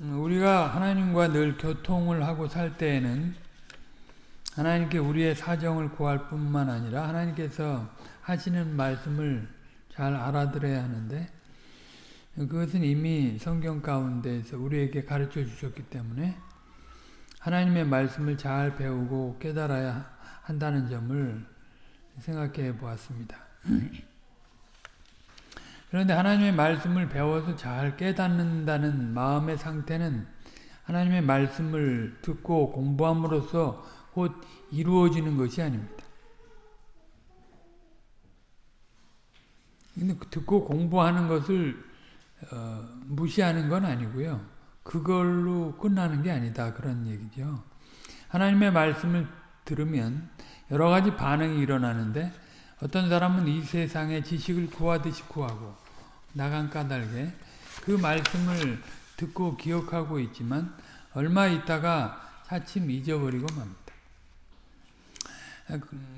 우리가 하나님과 늘 교통을 하고 살 때에는 하나님께 우리의 사정을 구할 뿐만 아니라 하나님께서 하시는 말씀을 잘 알아들어야 하는데 그것은 이미 성경 가운데에서 우리에게 가르쳐 주셨기 때문에 하나님의 말씀을 잘 배우고 깨달아야 한다는 점을 생각해 보았습니다. 그런데 하나님의 말씀을 배워서 잘 깨닫는다는 마음의 상태는 하나님의 말씀을 듣고 공부함으로써 곧 이루어지는 것이 아닙니다. 듣고 공부하는 것을 어, 무시하는 건 아니고요. 그걸로 끝나는 게 아니다 그런 얘기죠. 하나님의 말씀을 들으면 여러 가지 반응이 일어나는데 어떤 사람은 이 세상의 지식을 구하듯이 구하고 나간 까닭에 그 말씀을 듣고 기억하고 있지만 얼마 있다가 차츰 잊어버리고 맙니다.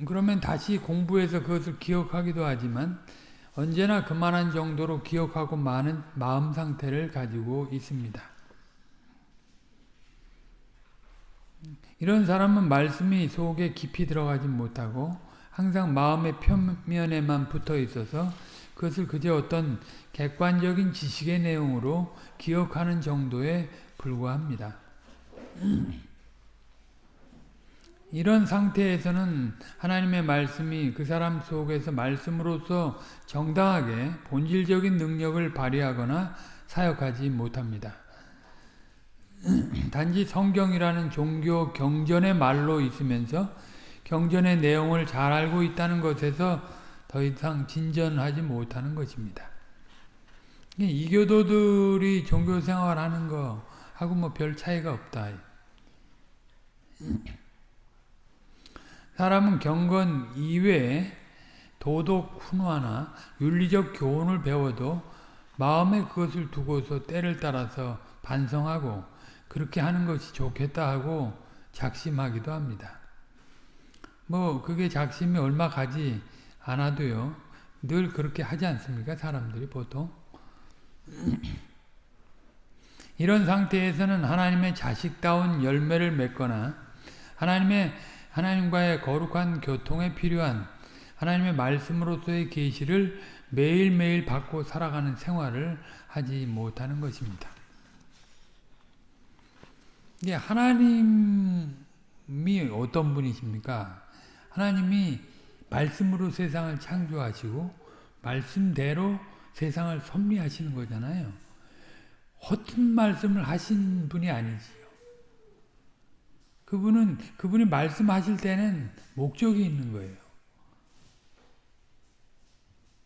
그러면 다시 공부해서 그것을 기억하기도 하지만 언제나 그만한 정도로 기억하고 많은 마음 상태를 가지고 있습니다. 이런 사람은 말씀이 속에 깊이 들어가지 못하고 항상 마음의 표면에만 붙어 있어서 그것을 그저 어떤 객관적인 지식의 내용으로 기억하는 정도에 불과합니다. 이런 상태에서는 하나님의 말씀이 그 사람 속에서 말씀으로서 정당하게 본질적인 능력을 발휘하거나 사역하지 못합니다. 단지 성경이라는 종교 경전의 말로 있으면서 경전의 내용을 잘 알고 있다는 것에서 더 이상 진전하지 못하는 것입니다. 이교도들이 종교 생활 하는 거 하고 뭐 별 차이가 없다. 사람은 경건 이외에 도덕 훈화나 윤리적 교훈을 배워도 마음에 그것을 두고서 때를 따라서 반성하고 그렇게 하는 것이 좋겠다 하고 작심하기도 합니다. 뭐 그게 작심이 얼마 가지 않아도요. 늘 그렇게 하지 않습니까? 사람들이 보통. 이런 상태에서는 하나님의 자식다운 열매를 맺거나 하나님의 하나님과의 거룩한 교통에 필요한 하나님의 말씀으로서의 계시를 매일매일 받고 살아가는 생활을 하지 못하는 것입니다. 이게 하나님이 어떤 분이십니까? 하나님이 말씀으로 세상을 창조하시고 말씀대로 세상을 섭리하시는 거잖아요. 허튼 말씀을 하신 분이 아니지요. 그분은 그분이 말씀하실 때는 목적이 있는 거예요.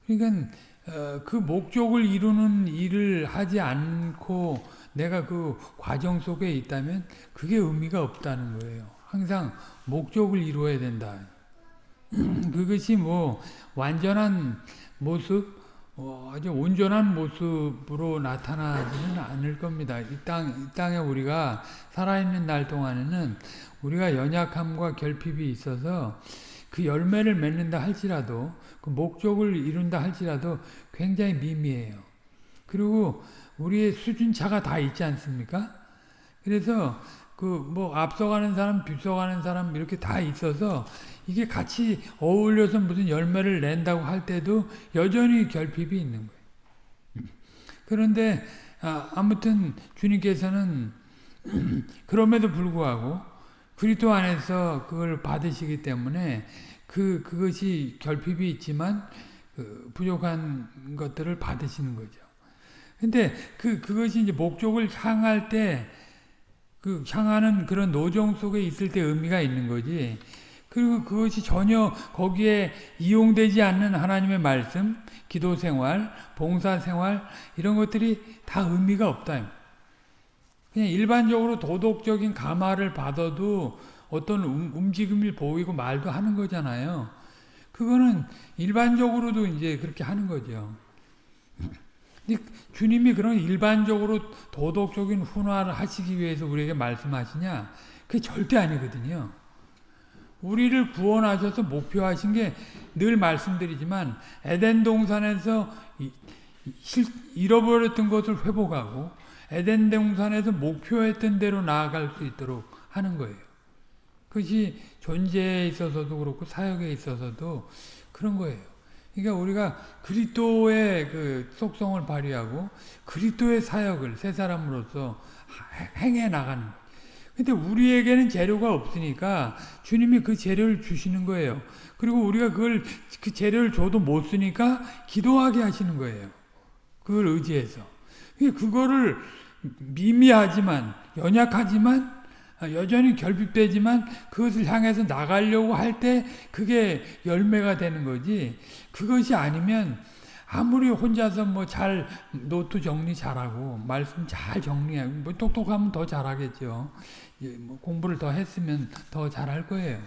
그러니까 어, 그 목적을 이루는 일을 하지 않고 내가 그 과정 속에 있다면 그게 의미가 없다는 거예요. 항상 목적을 이루어야 된다. 그것이 뭐 완전한 모습, 어, 아주 온전한 모습으로 나타나지는 않을 겁니다. 이 땅, 이 땅에 우리가 살아있는 날 동안에는 우리가 연약함과 결핍이 있어서 그 열매를 맺는다 할지라도 그 목적을 이룬다 할지라도 굉장히 미미해요. 그리고 우리의 수준차가 다 있지 않습니까? 그래서 그 뭐 앞서가는 사람, 뒤서가는 사람 이렇게 다 있어서 이게 같이 어울려서 무슨 열매를 낸다고 할 때도 여전히 결핍이 있는 거예요. 그런데 아, 아무튼 주님께서는 그럼에도 불구하고 그리스도 안에서 그걸 받으시기 때문에 그 그것이 결핍이 있지만 그 부족한 것들을 받으시는 거죠. 근데 그 그것이 이제 목적을 향할 때 그 향하는 그런 노정 속에 있을 때 의미가 있는 거지. 그리고 그것이 전혀 거기에 이용되지 않는 하나님의 말씀, 기도 생활, 봉사 생활 이런 것들이 다 의미가 없다. 그냥 일반적으로 도덕적인 감화를 받아도 어떤 움직임을 보이고 말도 하는 거잖아요. 그거는 일반적으로도 이제 그렇게 하는 거죠. 주님이 그런 일반적으로 도덕적인 훈화를 하시기 위해서 우리에게 말씀하시냐? 그게 절대 아니거든요. 우리를 구원하셔서 목표하신 게 늘 말씀드리지만 에덴 동산에서 잃어버렸던 것을 회복하고 에덴 동산에서 목표했던 대로 나아갈 수 있도록 하는 거예요. 그것이 존재에 있어서도 그렇고 사역에 있어서도 그런 거예요. 그러니까 우리가 그리스도의 그 속성을 발휘하고 그리스도의 사역을 새 사람으로서 행해 나가는 거예요. 근데 우리에게는 재료가 없으니까 주님이 그 재료를 주시는 거예요. 그리고 우리가 그걸 그 재료를 줘도 못 쓰니까 기도하게 하시는 거예요. 그걸 의지해서. 그거를 미미하지만 연약하지만 여전히 결핍되지만 그것을 향해서 나가려고 할 때 그게 열매가 되는 거지. 그것이 아니면 아무리 혼자서 뭐 잘 노트 정리 잘하고 말씀 잘 정리하고 뭐 똑똑하면 더 잘하겠죠. 뭐 공부를 더 했으면 더 잘할 거예요.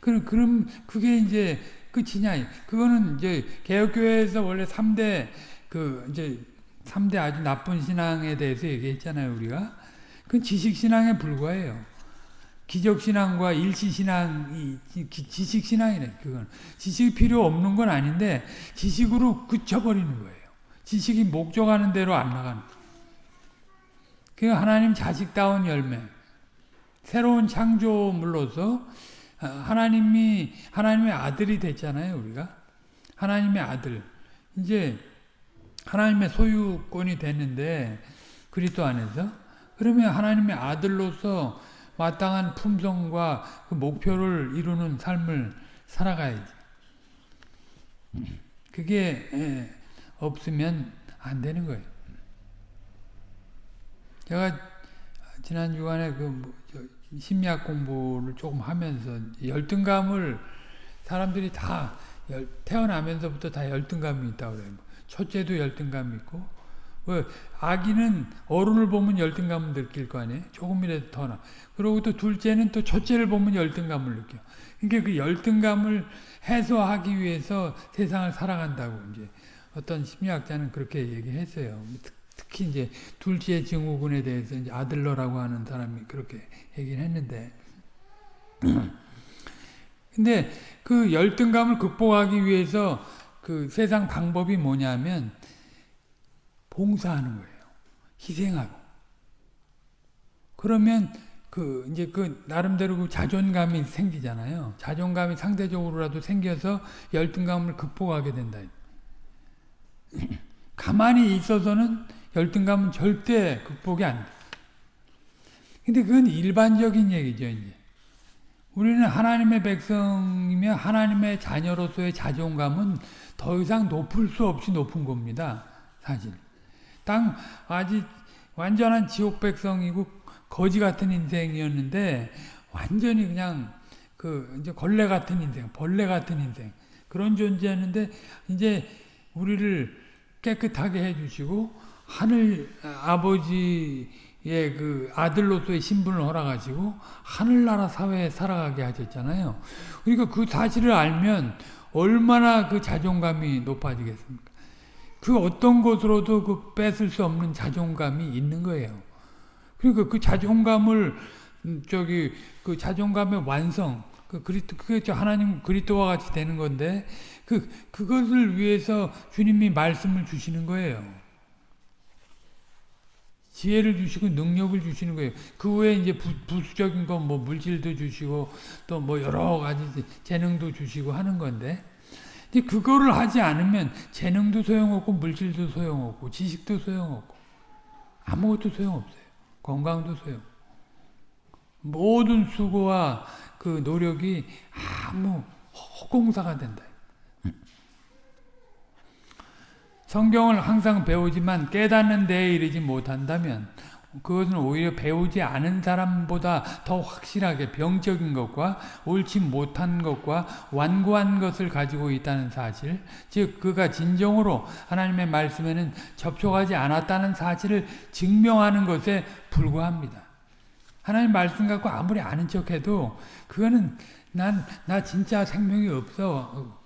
그럼 그럼 그게 이제 끝이냐? 그거는 이제 개혁교회에서 원래 3대 그 이제 3대 아주 나쁜 신앙에 대해서 얘기했잖아요, 우리가. 그건 지식 신앙에 불과해요. 기적 신앙과 일시 신앙이 지식 신앙이래. 그건 지식이 필요 없는 건 아닌데 지식으로 그쳐버리는 거예요. 지식이 목적하는 대로 안 나가는. 그 하나님 자식다운 열매. 새로운 창조물로서 하나님이 하나님의 아들이 됐잖아요, 우리가. 하나님의 아들. 이제 하나님의 소유권이 됐는데 그리스도 안에서 그러면 하나님의 아들로서 마땅한 품성과 그 목표를 이루는 삶을 살아가야지. 그게 예, 없으면 안 되는 거예요. 제가 지난 주간에 그 뭐, 심리학 공부를 조금 하면서 열등감을 사람들이 다 태어나면서부터 다 열등감이 있다고 그래요. 첫째도 열등감이 있고 왜 아기는 어른을 보면 열등감을 느낄 거 아니에요. 조금이라도 더 나. 그리고 또 둘째는 또 첫째를 보면 열등감을 느껴. 그러니까 그 열등감을 해소하기 위해서 세상을 살아간다고 이제 어떤 심리학자는 그렇게 얘기했어요. 특히 이제 둘째 증후군에 대해서 이제 아들러라고 하는 사람이 그렇게 얘기를 했는데. 근데 그 열등감을 극복하기 위해서 그 세상 방법이 뭐냐면 봉사하는 거예요. 희생하고. 그러면 그 이제 그 나름대로 그 자존감이 생기잖아요. 자존감이 상대적으로라도 생겨서 열등감을 극복하게 된다. 가만히 있어서는 열등감은 절대 극복이 안 돼. 근데 그건 일반적인 얘기죠, 이제. 우리는 하나님의 백성이며 하나님의 자녀로서의 자존감은 더 이상 높을 수 없이 높은 겁니다. 사실. 땅 아직 완전한 지옥 백성이고 거지 같은 인생이었는데 완전히 그냥 그 이제 걸레 같은 인생, 벌레 같은 인생 그런 존재였는데 이제 우리를 깨끗하게 해주시고 하늘 아버지의 그 아들로서의 신분을 허락하시고 하늘나라 사회에 살아가게 하셨잖아요. 그러니까 그 사실을 알면 얼마나 그 자존감이 높아지겠습니까? 그 어떤 것으로도 그 뺏을 수 없는 자존감이 있는 거예요. 그러니까 그 자존감을 음, 저기 그 자존감의 완성 그 그리스도 그게 하나님 그리스도와 같이 되는 건데 그 그것을 위해서 주님이 말씀을 주시는 거예요. 지혜를 주시고 능력을 주시는 거예요. 그 외에 이제 부, 부수적인 건 뭐 물질도 주시고 또 뭐 여러 가지 재능도 주시고 하는 건데 근데 그거를 하지 않으면 재능도 소용없고 물질도 소용없고 지식도 소용없고 아무것도 소용없어요. 건강도 소용. 모든 수고와 그 노력이 아무 허공사가 된다. 성경을 항상 배우지만 깨닫는 데에 이르지 못한다면 그것은 오히려 배우지 않은 사람보다 더 확실하게 병적인 것과 옳지 못한 것과 완고한 것을 가지고 있다는 사실, 즉 그가 진정으로 하나님의 말씀에는 접촉하지 않았다는 사실을 증명하는 것에 불과합니다. 하나님 말씀 갖고 아무리 아는 척해도 그거는 난 나 진짜 생명이 없어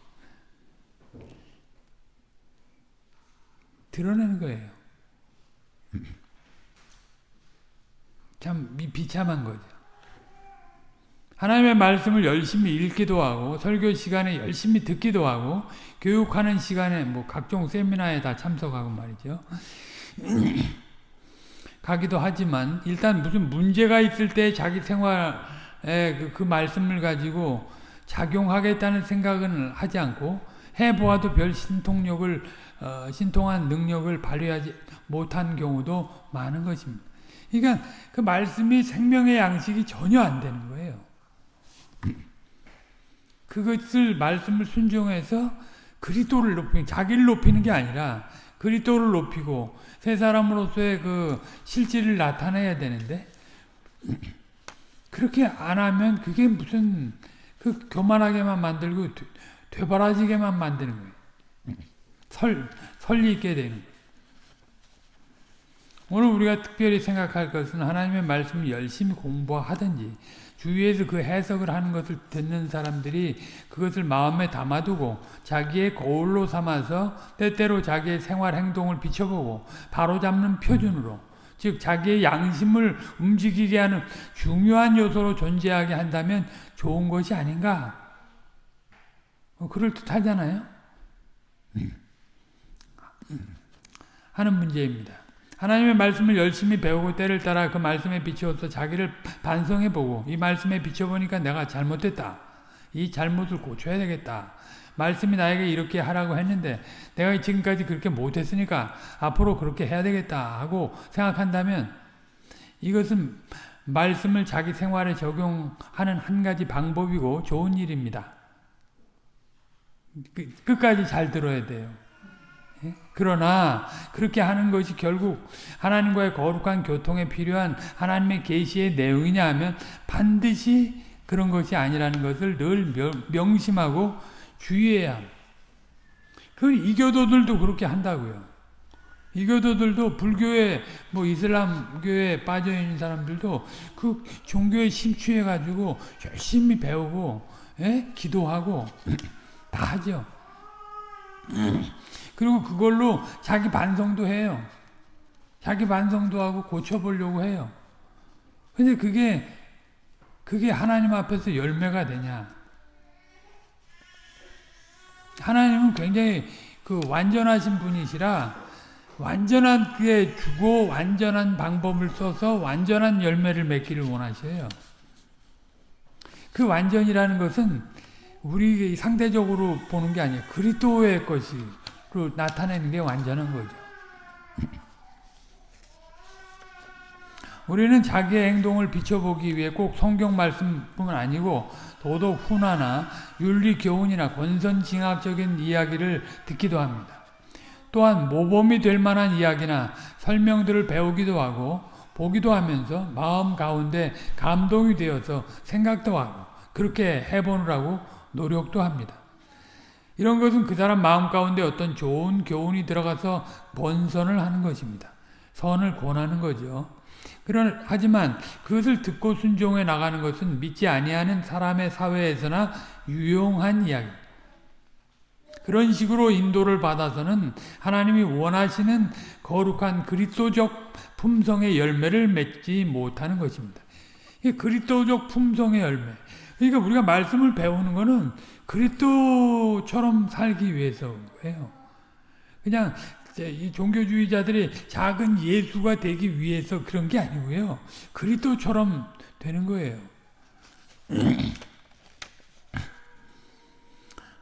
드러내는 거예요. 참 비참한 거죠. 하나님의 말씀을 열심히 읽기도 하고 설교 시간에 열심히 듣기도 하고 교육하는 시간에 뭐 각종 세미나에 다 참석하고 말이죠. 가기도 하지만 일단 무슨 문제가 있을 때 자기 생활에 그, 그 말씀을 가지고 작용하겠다는 생각은 하지 않고 해보아도 별 신통력을 어, 신통한 능력을 발휘하지 못한 경우도 많은 것입니다. 그러니까 그 말씀이 생명의 양식이 전혀 안 되는 거예요. 그것을 말씀을 순종해서 그리스도를 높이는 자기를 높이는 게 아니라 그리스도를 높이고 새 사람으로서의 그 실질을 나타내야 되는데 그렇게 안 하면 그게 무슨 그 교만하게만 만들고 되바라지게만 만드는 거예요. 설, 설리 있게 되는. 오늘 우리가 특별히 생각할 것은 하나님의 말씀을 열심히 공부하든지 주위에서 그 해석을 하는 것을 듣는 사람들이 그것을 마음에 담아두고 자기의 거울로 삼아서 때때로 자기의 생활 행동을 비춰보고 바로잡는 표준으로 즉 자기의 양심을 움직이게 하는 중요한 요소로 존재하게 한다면 좋은 것이 아닌가 뭐 그럴듯하잖아요 하는 문제입니다 하나님의 말씀을 열심히 배우고 때를 따라 그 말씀에 비추어서 자기를 반성해보고 이 말씀에 비춰보니까 내가 잘못됐다. 이 잘못을 고쳐야 되겠다. 말씀이 나에게 이렇게 하라고 했는데 내가 지금까지 그렇게 못했으니까 앞으로 그렇게 해야 되겠다 하고 생각한다면 이것은 말씀을 자기 생활에 적용하는 한 가지 방법이고 좋은 일입니다. 그, 끝까지 잘 들어야 돼요. 예? 그러나 그렇게 하는 것이 결국 하나님과의 거룩한 교통에 필요한 하나님의 계시의 내용이냐 하면 반드시 그런 것이 아니라는 것을 늘 명심하고 주의해야 합니다. 그 이교도들도 그렇게 한다고요. 이교도들도 불교에 뭐 이슬람교에 빠져 있는 사람들도 그 종교에 심취해 가지고 열심히 배우고 예? 기도하고 다 하죠. 그리고 그걸로 자기 반성도 해요. 자기 반성도 하고 고쳐보려고 해요. 근데 그게, 그게 하나님 앞에서 열매가 되냐. 하나님은 굉장히 그 완전하신 분이시라 완전하게 주고 완전한 방법을 써서 완전한 열매를 맺기를 원하셔요. 그 완전이라는 것은 우리 상대적으로 보는 게 아니에요. 그리스도의 것이 그 나타내는 게 완전한 거죠. 우리는 자기의 행동을 비춰보기 위해 꼭 성경 말씀뿐만 아니고 도덕 훈화나 윤리 교훈이나 권선징악적인 이야기를 듣기도 합니다. 또한 모범이 될 만한 이야기나 설명들을 배우기도 하고 보기도 하면서 마음 가운데 감동이 되어서 생각도 하고 그렇게 해보느라고 노력도 합니다. 이런 것은 그 사람 마음 가운데 어떤 좋은 교훈이 들어가서 본선을 하는 것입니다. 선을 권하는 거죠. 그런 하지만 그것을 듣고 순종해 나가는 것은 믿지 아니하는 사람의 사회에서나 유용한 이야기. 그런 식으로 인도를 받아서는 하나님이 원하시는 거룩한 그리스도적 품성의 열매를 맺지 못하는 것입니다. 그리스도적 품성의 열매. 그러니까 우리가 말씀을 배우는 것은 그리스도처럼 살기 위해서예요. 그냥 이 종교주의자들이 작은 예수가 되기 위해서 그런 게 아니고요. 그리스도처럼 되는 거예요.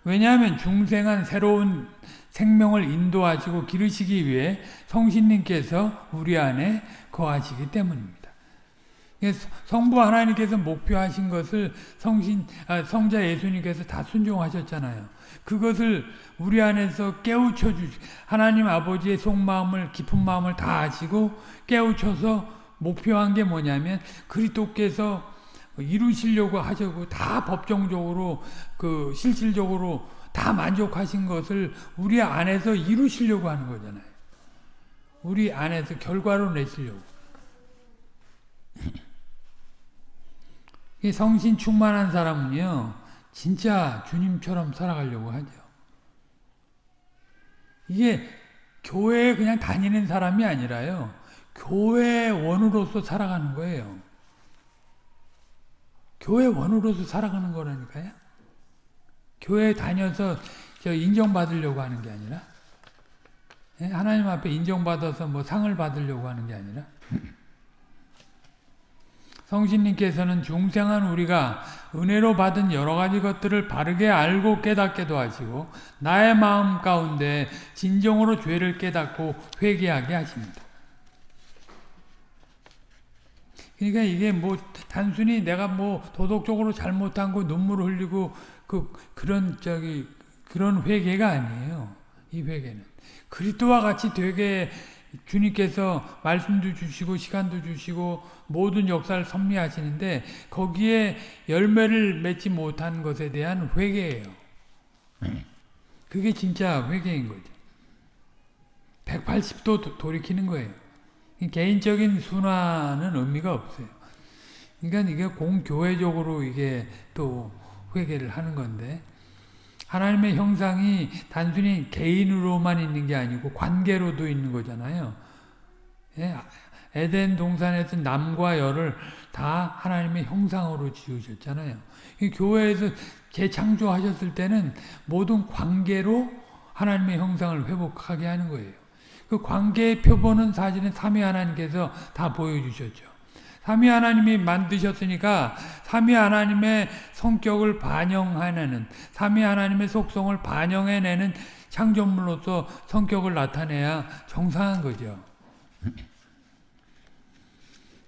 왜냐하면 중생한 새로운 생명을 인도하시고 기르시기 위해 성신님께서 우리 안에 거하시기 때문입니다. 성부 하나님께서 목표하신 것을 성신 아, 성자 예수님께서 다 순종하셨잖아요. 그것을 우리 안에서 깨우쳐 주 하나님 아버지의 속마음을 깊은 마음을 다 아시고 깨우쳐서 목표한 게 뭐냐면 그리스도께서 이루시려고 하셨고 다 법정적으로 그 실질적으로 다 만족하신 것을 우리 안에서 이루시려고 하는 거잖아요. 우리 안에서 결과로 내시려고. 성신 충만한 사람은요, 진짜 주님처럼 살아가려고 하죠. 이게 교회에 그냥 다니는 사람이 아니라요, 교회 원으로서 살아가는 거예요. 교회 원으로서 살아가는 거라니까요. 교회 다녀서 저 인정받으려고 하는 게 아니라, 예? 하나님 앞에 인정받아서 뭐 상을 받으려고 하는 게 아니라 성신님께서는 중생한 우리가 은혜로 받은 여러 가지 것들을 바르게 알고 깨닫게도 하시고 나의 마음 가운데 진정으로 죄를 깨닫고 회개하게 하십니다. 그러니까 이게 뭐 단순히 내가 뭐 도덕적으로 잘못한 거 눈물을 흘리고 그 그런 저기 그런 회개가 아니에요. 이 회개는 그리스도와 같이 되게 주님께서 말씀도 주시고 시간도 주시고 모든 역사를 섭리하시는데 거기에 열매를 맺지 못한 것에 대한 회개예요. 그게 진짜 회개인 거죠. 180도 돌이키는 거예요. 개인적인 순환은 의미가 없어요. 그러니까 이게 공교회적으로 이게 또 회개를 하는 건데 하나님의 형상이 단순히 개인으로만 있는 게 아니고 관계로도 있는 거잖아요. 예, 에덴 동산에서 남과 여를 다 하나님의 형상으로 지으셨잖아요. 교회에서 재창조하셨을 때는 모든 관계로 하나님의 형상을 회복하게 하는 거예요. 그 관계의 표본은 사실은 삼위 하나님께서 다 보여주셨죠. 삼위 하나님이 만드셨으니까 삼위 하나님의 성격을 반영해내는 삼위 하나님의 속성을 반영해내는 창조물로서 성격을 나타내야 정상한 거죠.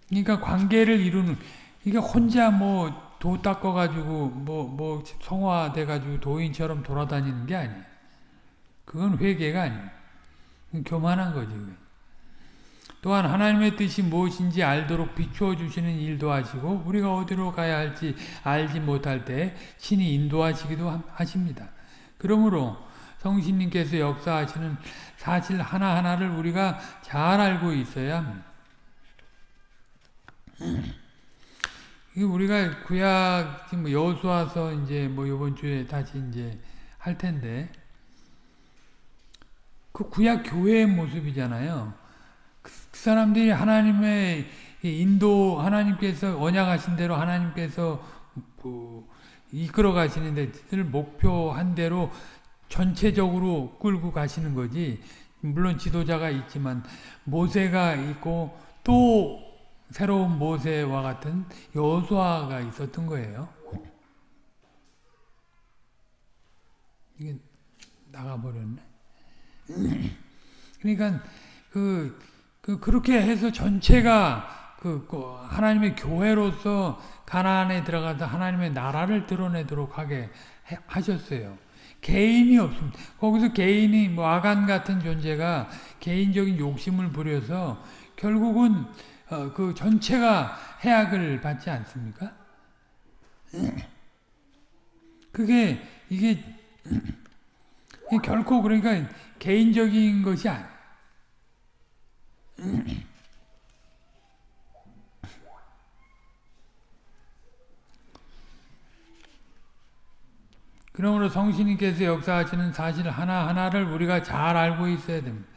그러니까 관계를 이루는 그러니까 혼자 뭐 도 닦아가지고 뭐뭐 성화돼가지고 도인처럼 돌아다니는 게 아니에요. 그건 회개가 아니에요. 교만한 거지. 또한 하나님의 뜻이 무엇인지 알도록 비추어 주시는 일도 하시고 우리가 어디로 가야 할지 알지 못할 때 신이 인도하시기도 하십니다. 그러므로 성신님께서 역사하시는 사실 하나하나를 우리가 잘 알고 있어야 합니다. 우리가 구약 뭐 여수와서 이제 뭐 이번 주에 다시 이제 할 텐데 그 구약 교회의 모습이잖아요. 그 사람들이 하나님의 인도 하나님께서 언약하신 대로 하나님께서 뭐 이끌어 가시는 데를 목표한 대로 전체적으로 끌고 가시는 거지. 물론 지도자가 있지만 모세가 있고 또 새로운 모세와 같은 여수아가 있었던 거예요. 이게 나가버렸네. 그러니까 그, 그 그렇게 해서 전체가 그, 그 하나님의 교회로서 가나안에 들어가서 하나님의 나라를 드러내도록 하게 해, 하셨어요. 개인이 없습니다. 거기서 개인이 뭐 아간 같은 존재가 개인적인 욕심을 부려서 결국은 어, 그 전체가 해악을 받지 않습니까? 그게 이게 결코 그러니까 개인적인 것이 아니에요. 그러므로 성신님께서 역사하시는 사실 하나하나를 우리가 잘 알고 있어야 됩니다.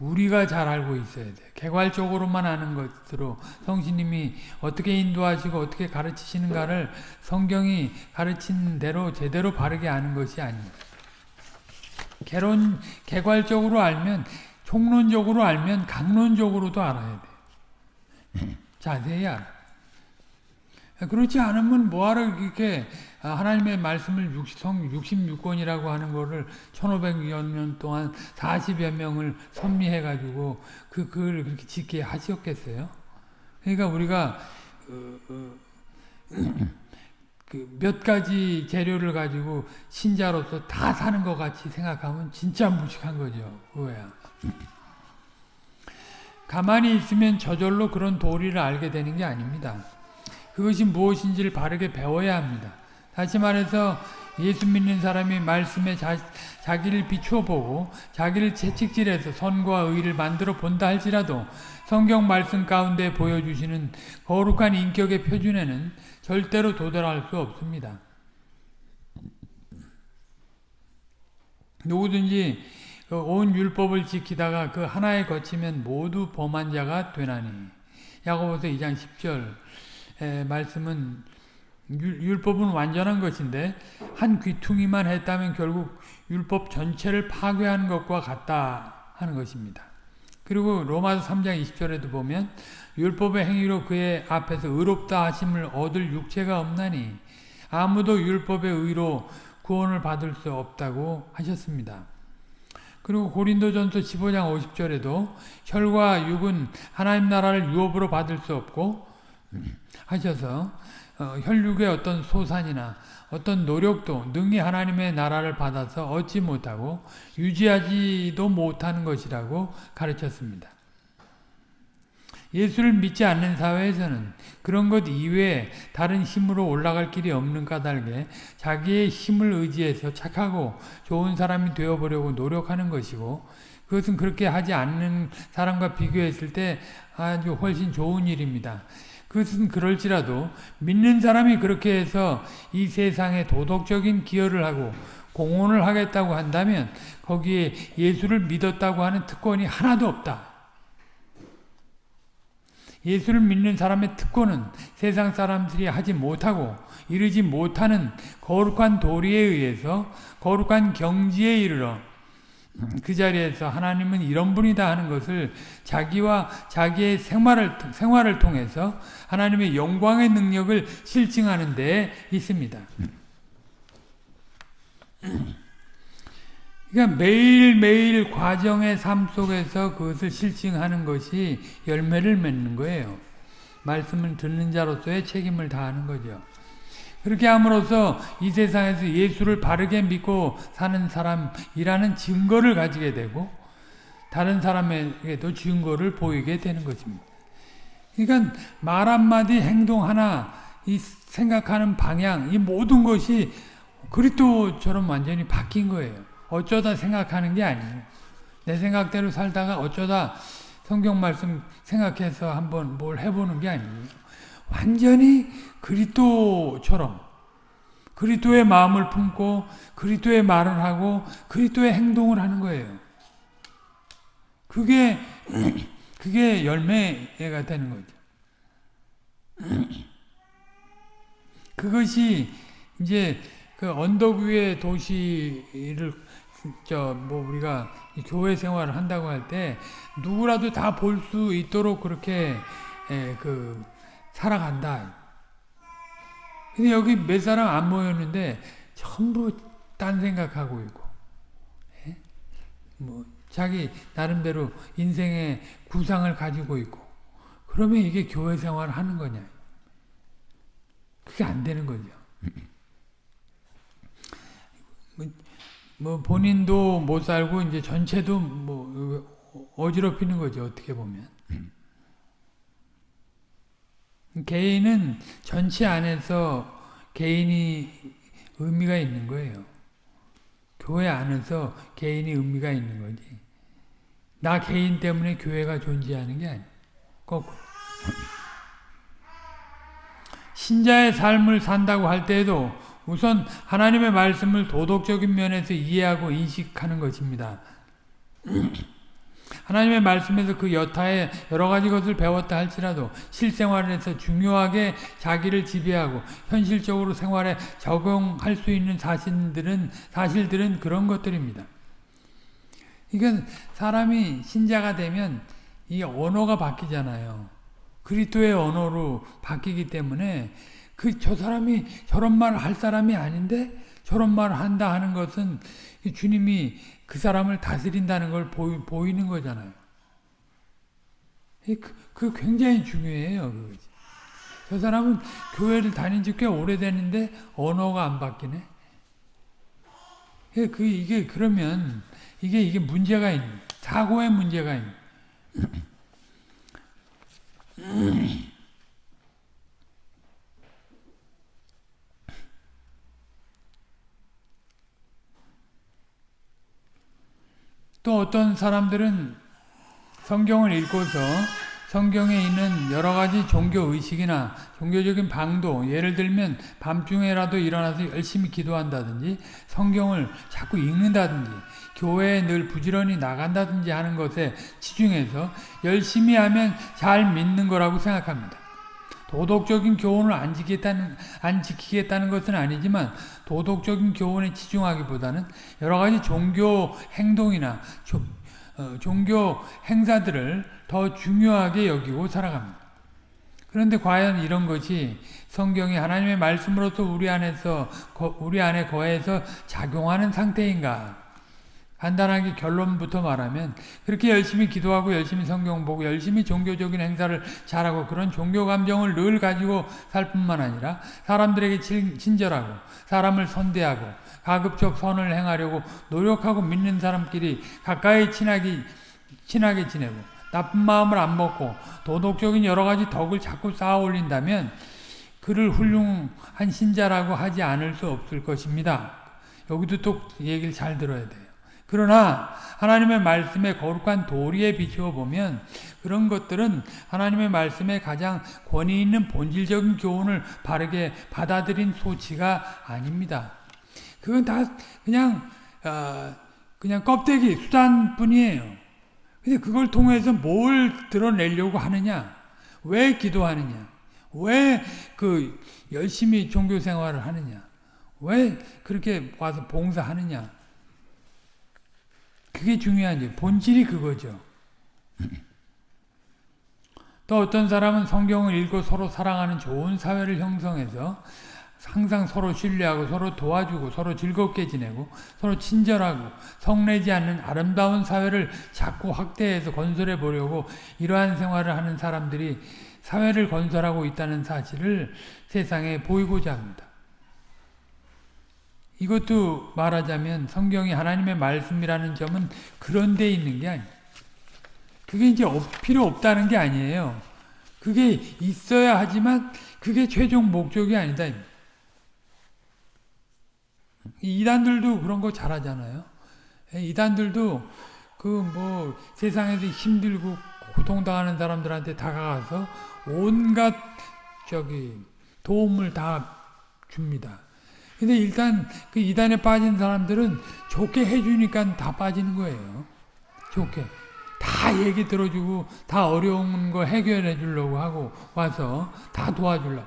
우리가 잘 알고 있어야 돼. 개괄적으로만 아는 것으로 성신님이 어떻게 인도하시고 어떻게 가르치시는가를 성경이 가르친 대로 제대로 바르게 아는 것이 아닙니다. 개론, 개괄적으로 알면 총론적으로 알면 강론적으로도 알아야 돼. 자세히 알아. 그렇지 않으면 뭐하러 이렇게 하나님의 말씀을 66권이라고 하는 거를 1500여 년 동안 40여 명을 섭리해가지고 그, 그걸 그렇게 짓게 하셨겠어요? 그러니까 우리가, 어, 어, 그몇 가지 재료를 가지고 신자로서 다 사는 것 같이 생각하면 진짜 무식한 거죠. 그거야. 가만히 있으면 저절로 그런 도리를 알게 되는 게 아닙니다. 그것이 무엇인지를 바르게 배워야 합니다. 다시 말해서 예수 믿는 사람이 말씀에 자, 자기를 비추어 보고 자기를 채찍질해서 선과 의를 만들어 본다 할지라도 성경 말씀 가운데 보여주시는 거룩한 인격의 표준에는 절대로 도달할 수 없습니다. 누구든지 그 온 율법을 지키다가 그 하나에 거치면 모두 범한 자가 되나니 야고보서 2장 10절 말씀은 율법은 완전한 것인데 한 귀퉁이만 했다면 결국 율법 전체를 파괴하는 것과 같다 하는 것입니다. 그리고 로마서 3장 20절에도 보면 율법의 행위로 그의 앞에서 의롭다 하심을 얻을 육체가 없나니 아무도 율법의 의로 구원을 받을 수 없다고 하셨습니다. 그리고 고린도전서 15장 50절에도 혈과 육은 하나님 나라를 유업으로 받을 수 없고 하셔서 어, 혈육의 어떤 소산이나 어떤 노력도 능히 하나님의 나라를 받아서 얻지 못하고 유지하지도 못하는 것이라고 가르쳤습니다. 예수를 믿지 않는 사회에서는 그런 것 이외에 다른 힘으로 올라갈 길이 없는 까닭에 자기의 힘을 의지해서 착하고 좋은 사람이 되어보려고 노력하는 것이고 그것은 그렇게 하지 않는 사람과 비교했을 때 아주 훨씬 좋은 일입니다. 그것은 그럴지라도 믿는 사람이 그렇게 해서 이 세상에 도덕적인 기여를 하고 공헌을 하겠다고 한다면 거기에 예수를 믿었다고 하는 특권이 하나도 없다. 예수를 믿는 사람의 특권은 세상 사람들이 하지 못하고 이르지 못하는 거룩한 도리에 의해서 거룩한 경지에 이르러 그 자리에서 하나님은 이런 분이다 하는 것을 자기와 자기의 생활을, 생활을 통해서 하나님의 영광의 능력을 실증하는 데 있습니다. 그러니까 매일매일 과정의 삶 속에서 그것을 실증하는 것이 열매를 맺는 거예요. 말씀을 듣는 자로서의 책임을 다하는 거죠. 그렇게 함으로써 이 세상에서 예수를 바르게 믿고 사는 사람이라는 증거를 가지게 되고 다른 사람에게도 증거를 보이게 되는 것입니다. 그러니까 말 한마디 행동 하나 이 생각하는 방향 이 모든 것이 그리스도처럼 완전히 바뀐 거예요. 어쩌다 생각하는 게 아니에요. 내 생각대로 살다가 어쩌다 성경 말씀 생각해서 한번 뭘 해보는 게 아니에요. 완전히 그리스도처럼 그리스도의 마음을 품고 그리스도의 말을 하고 그리스도의 행동을 하는 거예요. 그게 그게 열매가 되는 거죠. 그것이 이제 그 언덕 위의 도시를 저뭐 우리가 교회 생활을 한다고 할 때 누구라도 다 볼 수 있도록 그렇게 에, 그 살아간다. 근데 여기 몇 사람 안 모였는데 전부 딴 생각하고 있고, 에? 뭐 자기 나름대로 인생의 구상을 가지고 있고, 그러면 이게 교회 생활을 하는 거냐? 그게 안 되는 거죠. 뭐, 뭐 본인도 못 살고 이제 전체도 뭐 어지럽히는 거죠 어떻게 보면. 개인은 전체 안에서 개인이 의미가 있는 거예요. 교회 안에서 개인이 의미가 있는 거지. 나 개인 때문에 교회가 존재하는 게 거꾸로. 신자의 삶을 산다고 할 때에도 우선 하나님의 말씀을 도덕적인 면에서 이해하고 인식하는 것입니다. 하나님의 말씀에서 그 여타의 여러 가지 것을 배웠다 할지라도 실생활에서 중요하게 자기를 지배하고 현실적으로 생활에 적용할 수 있는 사실들은 사실들은 그런 것들입니다. 이건 사람이 신자가 되면 이 언어가 바뀌잖아요. 그리스도의 언어로 바뀌기 때문에 그 저 사람이 저런 말을 할 사람이 아닌데 저런 말을 한다 하는 것은 주님이 그 사람을 다스린다는 걸 보이, 보이는 거잖아요. 그, 그 굉장히 중요해요. 저 사람은 교회를 다닌 지 꽤 오래됐는데 언어가 안 바뀌네. 그 이게 그러면 이게 이게 문제가 있는 사고의 문제가 있는. 또 어떤 사람들은 성경을 읽고서 성경에 있는 여러 가지 종교 의식이나 종교적인 방도 예를 들면 밤중에라도 일어나서 열심히 기도한다든지 성경을 자꾸 읽는다든지 교회에 늘 부지런히 나간다든지 하는 것에 치중해서 열심히 하면 잘 믿는 거라고 생각합니다. 도덕적인 교훈을 안 지키겠다는, 안 지키겠다는 것은 아니지만 도덕적인 교훈에 치중하기보다는 여러 가지 종교 행동이나 조, 어, 종교 행사들을 더 중요하게 여기고 살아갑니다. 그런데 과연 이런 것이 성경이 하나님의 말씀으로서 우리 안에서 우리 안에 거해서 작용하는 상태인가? 간단하게 결론부터 말하면 그렇게 열심히 기도하고 열심히 성경 보고 열심히 종교적인 행사를 잘하고 그런 종교 감정을 늘 가지고 살 뿐만 아니라 사람들에게 친절하고 사람을 선대하고 가급적 선을 행하려고 노력하고 믿는 사람끼리 가까이 친하게, 친하게 지내고 나쁜 마음을 안 먹고 도덕적인 여러 가지 덕을 자꾸 쌓아 올린다면 그를 훌륭한 신자라고 하지 않을 수 없을 것입니다. 여기도 또 얘기를 잘 들어야 돼요. 그러나 하나님의 말씀의 거룩한 도리에 비추어 보면 그런 것들은 하나님의 말씀에 가장 권위 있는 본질적인 교훈을 바르게 받아들인 소치가 아닙니다. 그건 다 그냥 어, 그냥 껍데기 수단뿐이에요. 근데 그걸 통해서 뭘 드러내려고 하느냐? 왜 기도하느냐? 왜 그 열심히 종교 생활을 하느냐? 왜 그렇게 와서 봉사하느냐? 그게 중요한지 본질이 그거죠. 또 어떤 사람은 성경을 읽고 서로 사랑하는 좋은 사회를 형성해서 항상 서로 신뢰하고 서로 도와주고 서로 즐겁게 지내고 서로 친절하고 성내지 않는 아름다운 사회를 자꾸 확대해서 건설해 보려고 이러한 생활을 하는 사람들이 사회를 건설하고 있다는 사실을 세상에 보이고자 합니다. 이것도 말하자면 성경이 하나님의 말씀이라는 점은 그런 데 있는 게 아니에요. 그게 이제 필요 없다는 게 아니에요. 그게 있어야 하지만 그게 최종 목적이 아니다. 이단들도 그런 거 잘하잖아요. 예, 이단들도 그 뭐 세상에서 힘들고 고통당하는 사람들한테 다가가서 온갖 저기 도움을 다 줍니다. 근데 일단 그 이단에 빠진 사람들은 좋게 해주니까 다 빠지는 거예요. 좋게. 다 얘기 들어주고 다 어려운 거 해결해 주려고 하고 와서 다 도와주려고.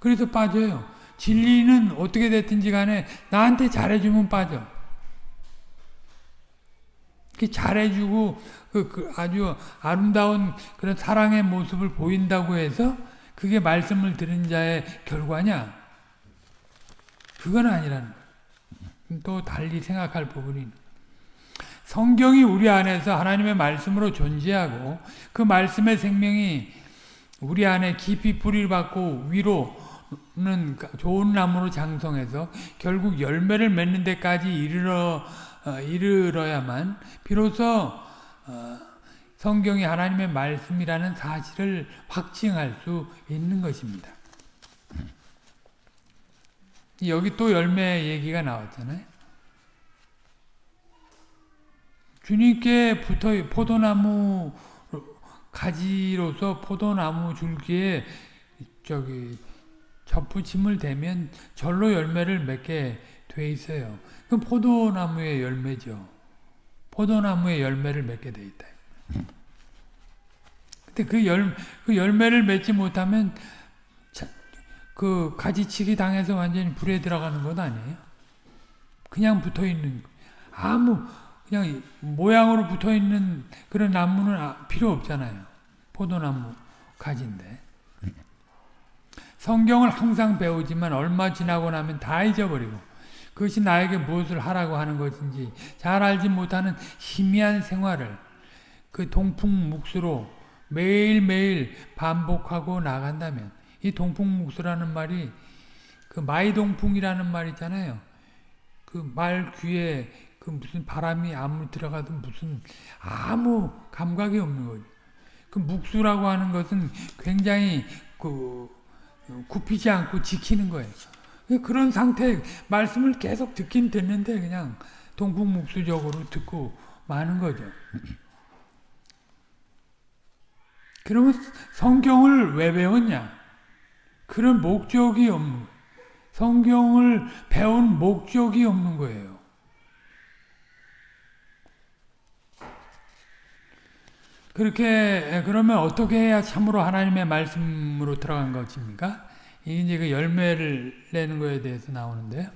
그래서 빠져요. 진리는 어떻게 됐든지 간에 나한테 잘해주면 빠져. 잘해주고 그, 그 아주 아름다운 그런 사랑의 모습을 보인다고 해서 그게 말씀을 들은 자의 결과냐? 그건 아니라는 거예요. 또 달리 생각할 부분이 성경이 우리 안에서 하나님의 말씀으로 존재하고 그 말씀의 생명이 우리 안에 깊이 뿌리를 받고 위로는 좋은 나무로 장성해서 결국 열매를 맺는 데까지 이르러 어, 이르러야만 비로소 어, 성경이 하나님의 말씀이라는 사실을 확증할 수 있는 것입니다. 여기 또 열매 얘기가 나왔잖아요. 주님께 붙어 포도나무 가지로서 포도나무 줄기에 저기 접붙임을 대면 절로 열매를 맺게 돼 있어요. 그 포도나무의 열매죠. 포도나무의 열매를 맺게 돼 있다. 근데 그 열, 그 열매를 맺지 못하면 그 가지치기 당해서 완전히 불에 들어가는 것 아니에요? 그냥 붙어 있는 아무 그냥 모양으로 붙어 있는 그런 나무는 아, 필요 없잖아요. 포도나무 가지인데. 성경을 항상 배우지만 얼마 지나고 나면 다 잊어버리고 그것이 나에게 무엇을 하라고 하는 것인지 잘 알지 못하는 희미한 생활을 그 동풍 묵수로 매일매일 반복하고 나간다면 이 동풍묵수라는 말이 그 마이동풍이라는 말 있잖아요. 그 말 귀에 그 무슨 바람이 아무리 들어가도 무슨 아무 감각이 없는 거죠. 그 묵수라고 하는 것은 굉장히 그 굽히지 않고 지키는 거예요. 그런 상태 말씀을 계속 듣긴 듣는데 그냥 동풍묵수적으로 듣고 마는 거죠. 그러면 성경을 왜 배웠냐? 그런 목적이 없는. 성경을 배운 목적이 없는 거예요. 그렇게 그러면 어떻게 해야 참으로 하나님의 말씀으로 들어간 것입니까? 이제 그 열매를 내는 거에 대해서 나오는데요.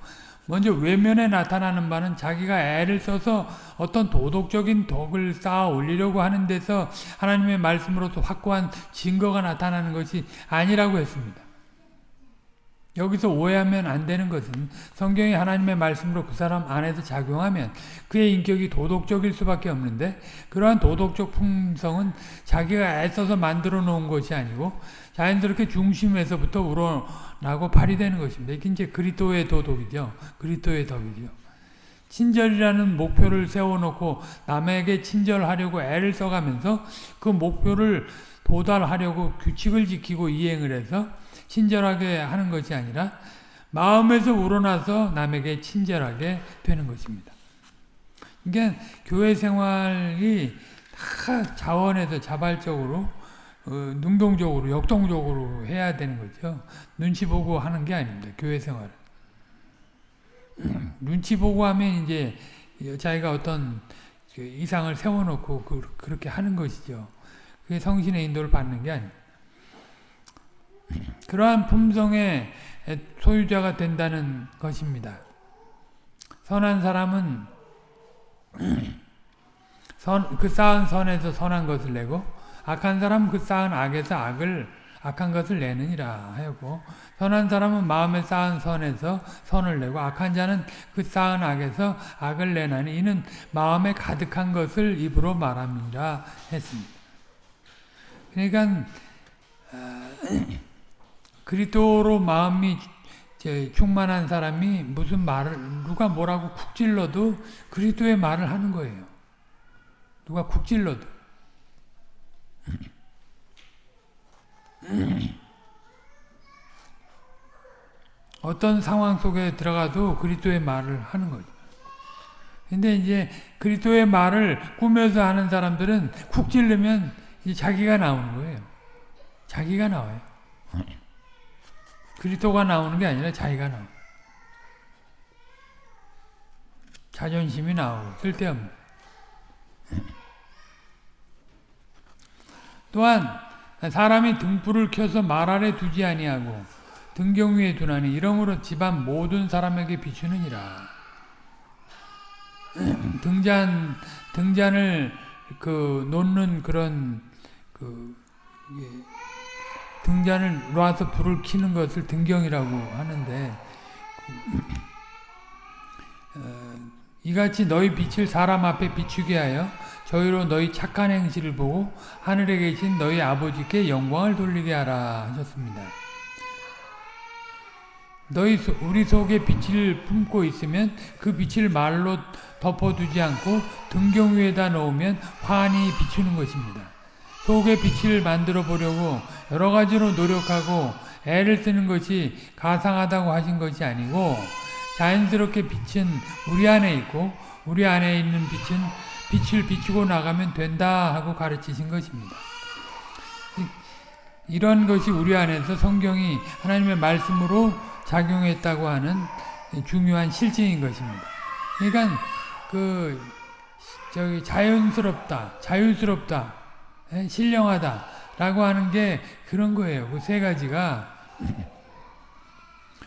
먼저 외면에 나타나는 바는 자기가 애를 써서 어떤 도덕적인 덕을 쌓아 올리려고 하는 데서 하나님의 말씀으로서 확고한 증거가 나타나는 것이 아니라고 했습니다. 여기서 오해하면 안 되는 것은 성경이 하나님의 말씀으로 그 사람 안에서 작용하면 그의 인격이 도덕적일 수밖에 없는데 그러한 도덕적 품성은 자기가 애써서 만들어 놓은 것이 아니고 자연스럽게 중심에서부터 우러나고 발휘되는 것입니다. 이게 이제 그리스도의 도덕이죠. 그리스도의 덕이죠. 친절이라는 목표를 세워놓고 남에게 친절하려고 애를 써가면서 그 목표를 도달하려고 규칙을 지키고 이행을 해서 친절하게 하는 것이 아니라 마음에서 우러나서 남에게 친절하게 되는 것입니다. 그러 교회 생활이 다 자원에서 자발적으로 어, 능동적으로 역동적으로 해야 되는 거죠. 눈치 보고 하는 게 아닙니다. 교회 생활은. 눈치 보고 하면 이제 자기가 어떤 그 이상을 세워놓고 그, 그렇게 하는 것이죠. 그게 성신의 인도를 받는 게 아닙니다. 그러한 품성의 소유자가 된다는 것입니다. 선한 사람은 선, 그 쌓은 선에서 선한 것을 내고 악한 사람은 그 쌓은 악에서 악을 악한 것을 내느니라 하고 선한 사람은 마음에 쌓은 선에서 선을 내고 악한 자는 그 쌓은 악에서 악을 내나니 이는 마음에 가득한 것을 입으로 말함이라 했습니다. 그러니까 어, 그리스도로 마음이 충만한 사람이 무슨 말을 누가 뭐라고 쿡 찔러도 그리스도의 말을 하는 거예요. 누가 쿡 찔러도. 어떤 상황 속에 들어가도 그리스도의 말을 하는 거죠. 근데 이제 그리스도의 말을 꾸며서 하는 사람들은 쿡 찔르면 자기가 나오는 거예요. 자기가 나와요. 그리스도가 나오는 게 아니라 자기가 나오 자존심이 나오고 쓸데없는. 또한 사람이 등불을 켜서 말 아래 두지 아니하고 등경 위에 두나니 이러므로 집안 모든 사람에게 비추느니라. 등잔 등잔을 그 놓는 그런 그 등잔을 놔서 불을 켜는 것을 등경이라고 하는데 어, 이같이 너희 빛을 사람 앞에 비추게 하여 저희로 너희 착한 행실을 보고 하늘에 계신 너희 아버지께 영광을 돌리게 하라 하셨습니다. 너희 우리 속에 빛을 품고 있으면 그 빛을 말로 덮어두지 않고 등경 위에다 놓으면 환히 비추는 것입니다. 속의 빛을 만들어 보려고 여러 가지로 노력하고 애를 쓰는 것이 가상하다고 하신 것이 아니고 자연스럽게 빛은 우리 안에 있고 우리 안에 있는 빛은 빛을 비추고 나가면 된다 하고 가르치신 것입니다. 이런 것이 우리 안에서 성경이 하나님의 말씀으로 작용했다고 하는 중요한 실증인 것입니다. 그러니까 그 저기 자연스럽다, 자유스럽다, 예, 신령하다 라고 하는 게 그런 거예요. 그 세 가지가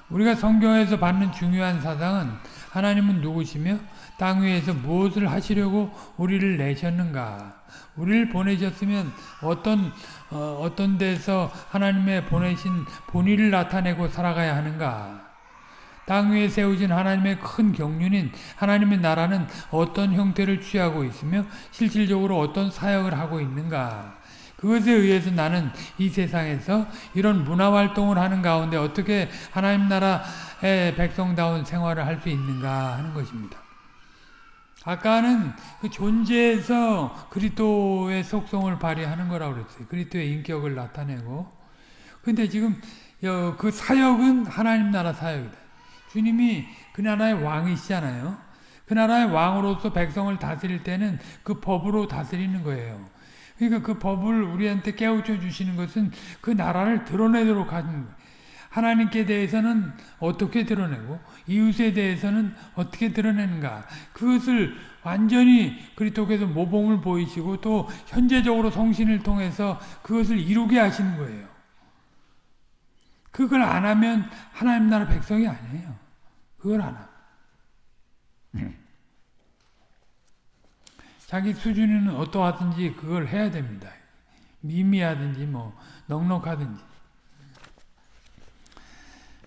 우리가 성경에서 받는 중요한 사상은 하나님은 누구시며 땅 위에서 무엇을 하시려고 우리를 내셨는가? 우리를 보내셨으면 어떤 어, 어떤 데서 하나님의 보내신 본의를 나타내고 살아가야 하는가? 땅 위에 세우진 하나님의 큰 경륜인 하나님의 나라는 어떤 형태를 취하고 있으며 실질적으로 어떤 사역을 하고 있는가? 그것에 의해서 나는 이 세상에서 이런 문화활동을 하는 가운데 어떻게 하나님 나라의 백성다운 생활을 할 수 있는가 하는 것입니다. 아까는 그 존재에서 그리스도의 속성을 발휘하는 거라고 그랬어요. 그리스도의 인격을 나타내고. 근데 지금 그 사역은 하나님 나라 사역이다. 주님이 그 나라의 왕이시잖아요. 그 나라의 왕으로서 백성을 다스릴 때는 그 법으로 다스리는 거예요. 그러니까 그 법을 우리한테 깨우쳐 주시는 것은 그 나라를 드러내도록 하는 거예요. 하나님께 대해서는 어떻게 드러내고 이웃에 대해서는 어떻게 드러내는가 그것을 완전히 그리스도께서 모범을 보이시고 또 현재적으로 성신을 통해서 그것을 이루게 하시는 거예요. 그걸 안 하면 하나님 나라 백성이 아니에요. 그걸 안 하면. 자기 수준은 어떠하든지 그걸 해야 됩니다. 미미하든지 뭐 넉넉하든지.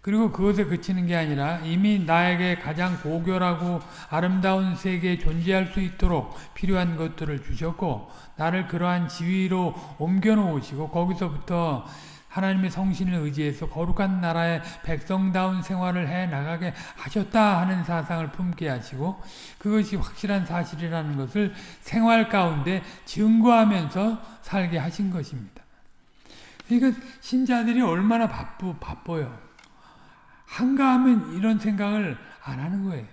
그리고 그것에 그치는 게 아니라 이미 나에게 가장 고결하고 아름다운 세계에 존재할 수 있도록 필요한 것들을 주셨고 나를 그러한 지위로 옮겨 놓으시고 거기서부터 하나님의 성신을 의지해서 거룩한 나라의 백성다운 생활을 해 나가게 하셨다 하는 사상을 품게 하시고 그것이 확실한 사실이라는 것을 생활 가운데 증거하면서 살게 하신 것입니다. 그러니까 신자들이 얼마나 바쁘, 바빠요. 한가하면 이런 생각을 안 하는 거예요.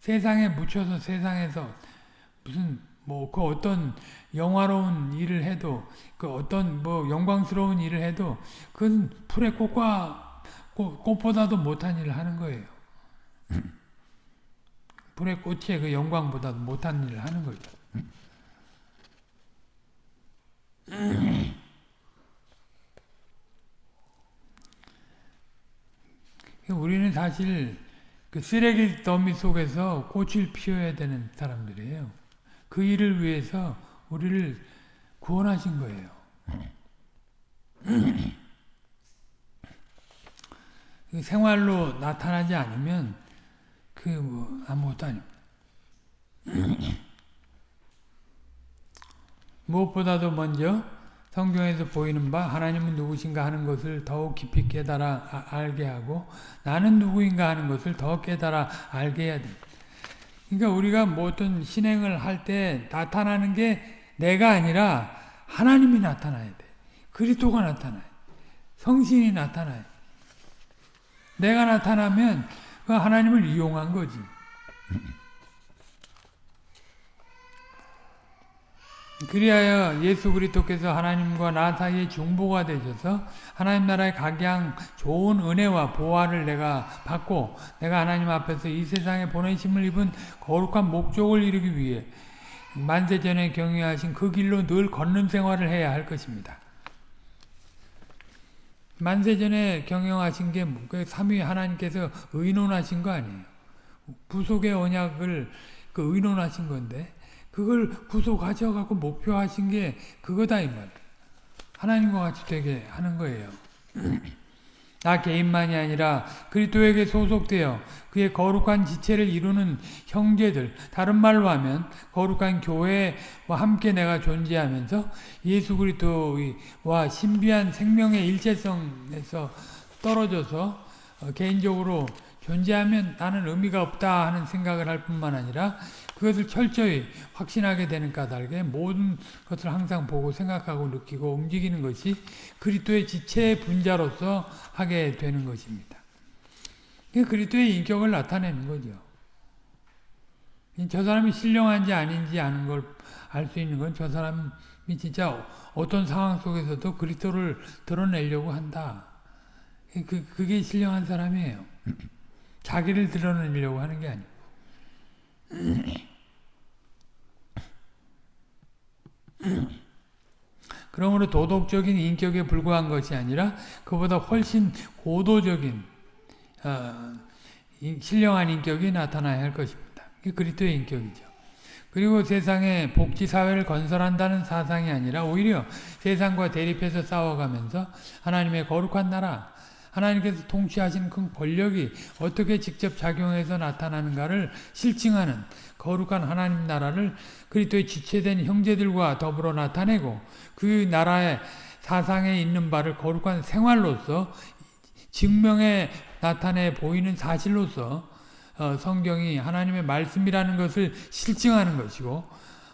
세상에 묻혀서 세상에서 무슨 뭐 그 어떤 영화로운 일을 해도 그 어떤 뭐 영광스러운 일을 해도 그건 풀의 꽃과 꽃, 꽃보다도 못한 일을 하는 거예요. 풀의 꽃의 그 영광보다도 못한 일을 하는 거죠. 우리는 사실 그 쓰레기 더미 속에서 꽃을 피워야 되는 사람들이에요. 그 일을 위해서 우리를 구원하신 거예요. 생활로 나타나지 않으면 그 뭐 아무것도 아닙니다. 무엇보다도 먼저 성경에서 보이는 바 하나님은 누구신가 하는 것을 더욱 깊이 깨달아 아, 알게 하고 나는 누구인가 하는 것을 더 깨달아 알게 해야 돼. 그러니까 우리가 뭐 어떤 신행을 할 때 나타나는 게 내가 아니라 하나님이 나타나야 돼. 그리스도가 나타나요. 성신이 나타나요. 내가 나타나면 그 하나님을 이용한 거지. 그리하여 예수 그리스도께서 하나님과 나 사이의 중보가 되셔서 하나님 나라의 각양 좋은 은혜와 보화를 내가 받고 내가 하나님 앞에서 이 세상에 보내심을 입은 거룩한 목적을 이루기 위해 만세전에 경유하신 그 길로 늘 걷는 생활을 해야 할 것입니다. 만세전에 경영하신 게그 삼위 하나님께서 의논하신 거 아니에요. 부속의 언약을 그 의논하신 건데 그걸 구속하셔갖고 목표하신 게 그거다 이 말이에요. 하나님과 같이 되게 하는 거예요. 나 개인만이 아니라 그리스도에게 소속되어 그의 거룩한 지체를 이루는 형제들 다른 말로 하면 거룩한 교회와 함께 내가 존재하면서 예수 그리스도와 신비한 생명의 일체성에서 떨어져서 어, 개인적으로 존재하면 나는 의미가 없다 하는 생각을 할 뿐만 아니라 그것을 철저히 확신하게 되는 까닭에 모든 것을 항상 보고 생각하고 느끼고 움직이는 것이 그리스도의 지체의 분자로서 하게 되는 것입니다. 그리스도의 인격을 나타내는 거죠. 저 사람이 신령한지 아닌지 아는 걸 알 수 있는 건 저 사람이 진짜 어떤 상황 속에서도 그리스도를 드러내려고 한다. 그, 그게 신령한 사람이에요. 자기를 드러내려고 하는 게 아니고. 그러므로 도덕적인 인격에 불과한 것이 아니라 그보다 훨씬 고도적인 어, 신령한 인격이 나타나야 할 것입니다. 그리스도의 인격이죠. 그리고 세상에 복지 사회를 건설한다는 사상이 아니라 오히려 세상과 대립해서 싸워가면서 하나님의 거룩한 나라, 하나님께서 통치하시는 그 권력이 어떻게 직접 작용해서 나타나는가를 실증하는 거룩한 하나님 나라를 그리스도의 지체된 형제들과 더불어 나타내고 그 나라의 사상에 있는 바를 거룩한 생활로서 증명해 나타내 보이는 사실로서 어, 성경이 하나님의 말씀이라는 것을 실증하는 것이고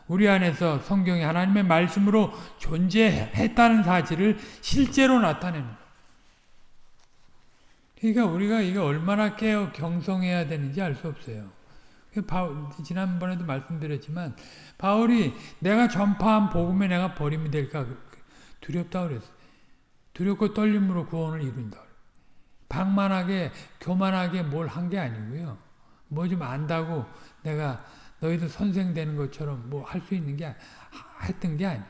우리 안에서 성경이 하나님의 말씀으로 존재했다는 사실을 실제로 나타내는 그러니까 우리가 이게 얼마나 깨어 경성해야 되는지 알 수 없어요. 지난번에도 말씀드렸지만 바울이 내가 전파한 복음에 내가 버림이 될까 두렵다 그랬어요. 두렵고 떨림으로 구원을 이룬다. 방만하게 교만하게 뭘 한 게 아니고요. 뭐 좀 안다고 내가 너희들 선생 되는 것처럼 뭐 할 수 있는 게 했던 게 아니야.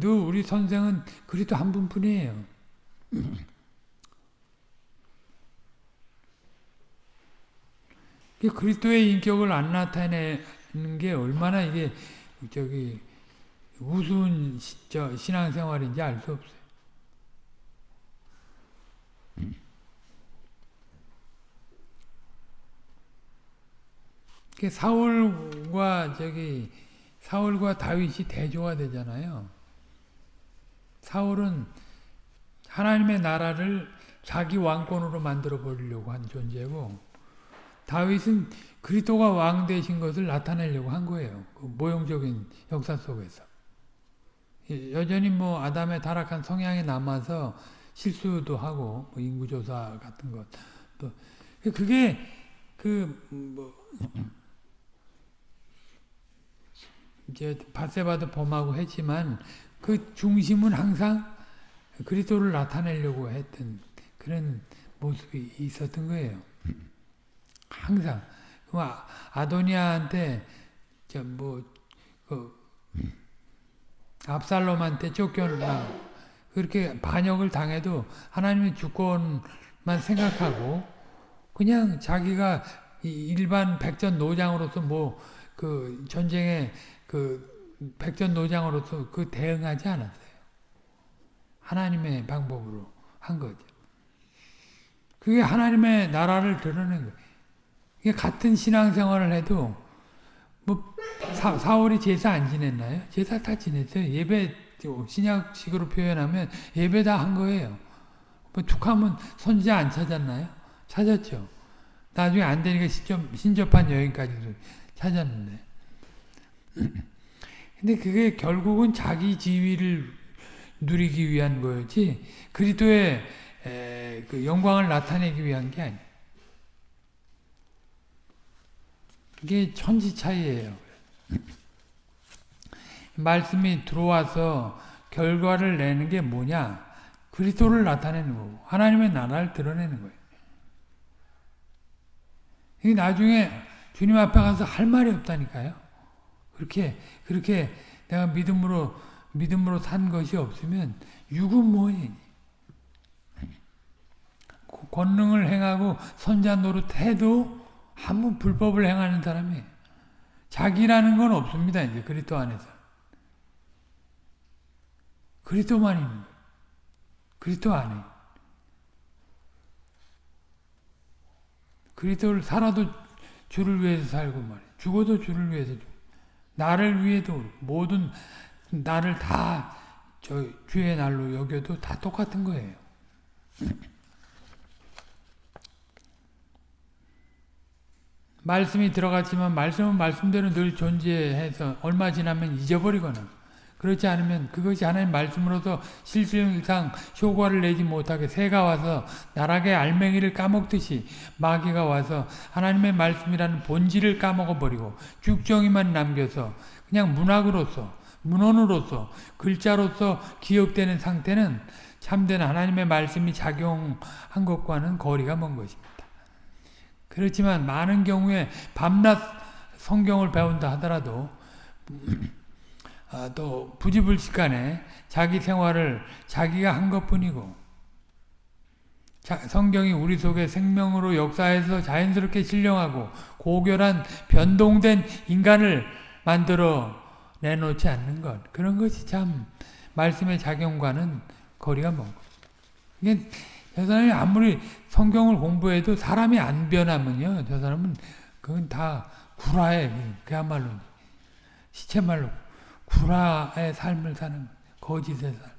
너 우리 선생은 그리도 한 분뿐이에요. 그리스도의 인격을 안 나타내는 게 얼마나 이게 저기 우스운 저 신앙생활인지 알 수 없어요. 사울과 저기 사울과 다윗이 대조가 되잖아요. 사울은 하나님의 나라를 자기 왕권으로 만들어 버리려고 한 존재고 다윗은 그리스도가 왕 되신 것을 나타내려고 한 거예요. 그 모형적인 역사 속에서. 여전히 뭐 아담의 타락한 성향이 남아서 실수도 하고 뭐 인구조사 같은 것. 또 그게 그뭐 이제 바세바도 범하고 했지만 그 중심은 항상 그리스도를 나타내려고 했던 그런 모습이 있었던 거예요. 항상 아도니아한테 저뭐그 압살롬한테 쫓겨나 그렇게 반역을 당해도 하나님의 주권만 생각하고 그냥 자기가 일반 백전 노장으로서 뭐 그 전쟁에 그 백전 노장으로서 그 대응하지 않았어요. 하나님의 방법으로 한 거죠. 그게 하나님의 나라를 드러낸 거예요. 같은 신앙생활을 해도 뭐 사, 사월이 제사 안 지냈나요? 제사 다 지냈어요. 예배 신약식으로 표현하면 예배 다 한 거예요. 뭐 툭하면 선지자 안 찾았나요? 찾았죠. 나중에 안 되니까 신접, 신접한 여인까지도 찾았는데. 근데 그게 결국은 자기 지위를 누리기 위한 거였지 그리스도의 그 영광을 나타내기 위한 게 아니에요. 이게 천지 차이예요. 말씀이 들어와서 결과를 내는 게 뭐냐? 그리스도를 나타내는 거고 하나님의 나라를 드러내는 거예요. 이 나중에 주님 앞에 가서 할 말이 없다니까요. 그렇게 그렇게 내가 믿음으로 믿음으로 산 것이 없으면 육은 뭐니? 권능을 행하고 선자 노릇해도 한번 불법을 행하는 사람이 자기라는 건 없습니다. 이제 그리스도 안에서. 그리스도만 있는. 그리스도 안에. 그리스도를 살아도 주를 위해서 살고 말이에요. 죽어도 주를 위해서. 나를 위해도 모든 나를 다 저 주의 날로 여겨도 다 똑같은 거예요. 말씀이 들어갔지만 말씀은 말씀대로 늘 존재해서 얼마 지나면 잊어버리거나 그렇지 않으면 그것이 하나님 말씀으로서 실질상 효과를 내지 못하게 새가 와서 나락의 알맹이를 까먹듯이 마귀가 와서 하나님의 말씀이라는 본질을 까먹어버리고 쭉정이만 남겨서 그냥 문학으로서 문헌으로서 글자로서 기억되는 상태는 참된 하나님의 말씀이 작용한 것과는 거리가 먼 것입니다. 그렇지만 많은 경우에 밤낮 성경을 배운다 하더라도 아, 또 부지불식간에 자기 생활을 자기가 한 것뿐이고 성경이 우리 속에 생명으로 역사해서 자연스럽게 신령하고 고결한 변동된 인간을 만들어 내놓지 않는 것 그런 것이 참 말씀의 작용과는 거리가 먼 것. 이게 저 사람이 아무리 성경을 공부해도 사람이 안 변하면요. 저 사람은 그건 다 구라에 그야말로 시체말로 구라의 삶을 사는 거짓의 삶.